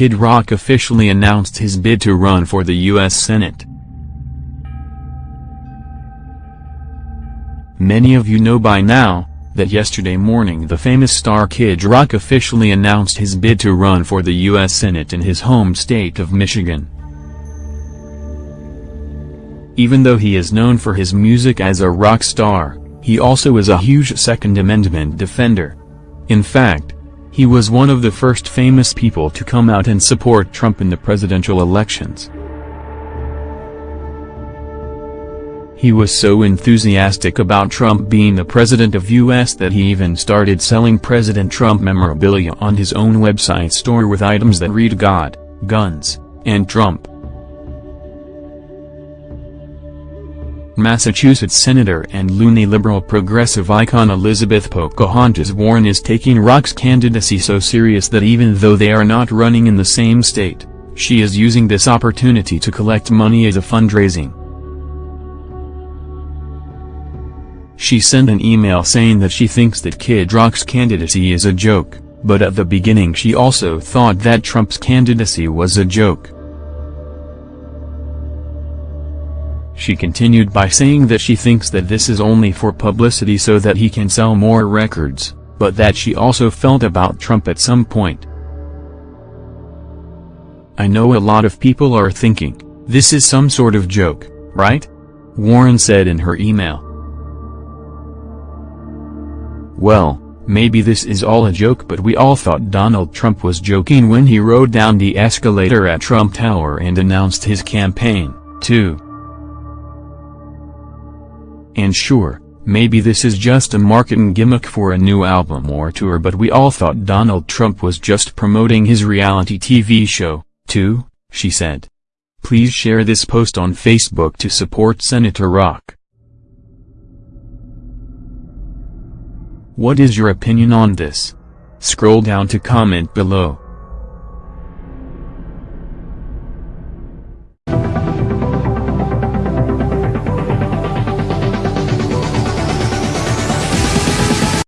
Kid Rock officially announced his bid to run for the U.S. Senate. Many of you know by now, that yesterday morning the famous star Kid Rock officially announced his bid to run for the U.S. Senate in his home state of Michigan. Even though he is known for his music as a rock star, he also is a huge Second Amendment defender. In fact, he was one of the first famous people to come out and support Trump in the presidential elections. He was so enthusiastic about Trump being the president of US that he even started selling President Trump memorabilia on his own website store with items that read God, Guns, and Trump. Massachusetts Senator and loony liberal progressive icon Elizabeth Pocahontas Warren is taking Rock's candidacy so serious that even though they are not running in the same state, she is using this opportunity to collect money as a fundraising. She sent an email saying that she thinks that Kid Rock's candidacy is a joke, but at the beginning she also thought that Trump's candidacy was a joke. She continued by saying that she thinks that this is only for publicity so that he can sell more records, but that she also felt about Trump at some point. I know a lot of people are thinking, this is some sort of joke, right? Warren said in her email. Well, maybe this is all a joke but we all thought Donald Trump was joking when he rode down the escalator at Trump Tower and announced his campaign, too. And sure, maybe this is just a marketing gimmick for a new album or tour but we all thought Donald Trump was just promoting his reality TV show, too, she said. Please share this post on Facebook to support Senator Rock. What is your opinion on this? Scroll down to comment below.